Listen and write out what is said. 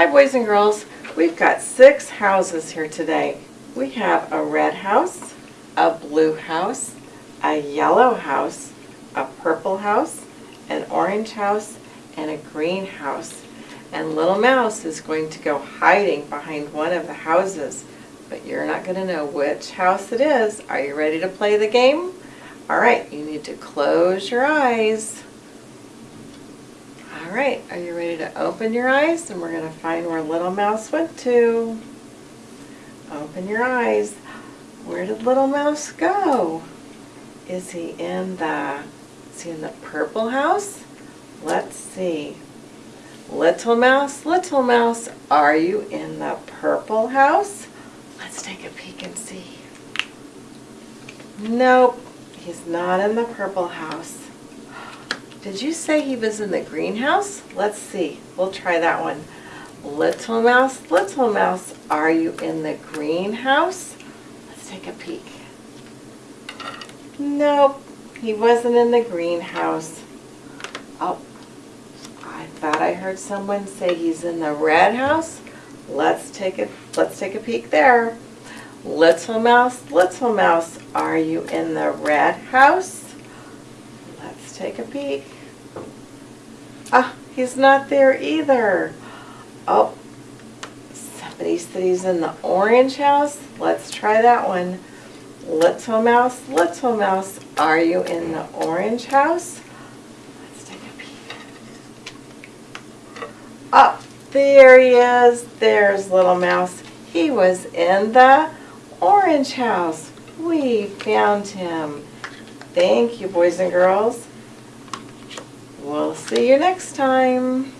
Hi, boys and girls. We've got six houses here today. We have a red house, a blue house, a yellow house, a purple house, an orange house, and a green house. And Little Mouse is going to go hiding behind one of the houses, but you're not going to know which house it is. Are you ready to play the game? All right, you need to close your eyes. All right, are you ready to open your eyes? And we're going to find where Little Mouse went to. Open your eyes. Where did Little Mouse go? Is he in the, is he in the purple house? Let's see. Little Mouse, Little Mouse, are you in the purple house? Let's take a peek and see. Nope, he's not in the purple house. Did you say he was in the greenhouse? Let's see. We'll try that one. Little mouse, little mouse, are you in the greenhouse? Let's take a peek. Nope, he wasn't in the greenhouse. Oh, I thought I heard someone say he's in the red house. Let's take a let's take a peek there. Little mouse, little mouse, are you in the red house? Take a peek. Ah, he's not there either. Oh, somebody said he's in the orange house. Let's try that one. Little mouse, little mouse, are you in the orange house? Let's take a peek. Up there he is. There's little mouse. He was in the orange house. We found him. Thank you, boys and girls. We'll see you next time.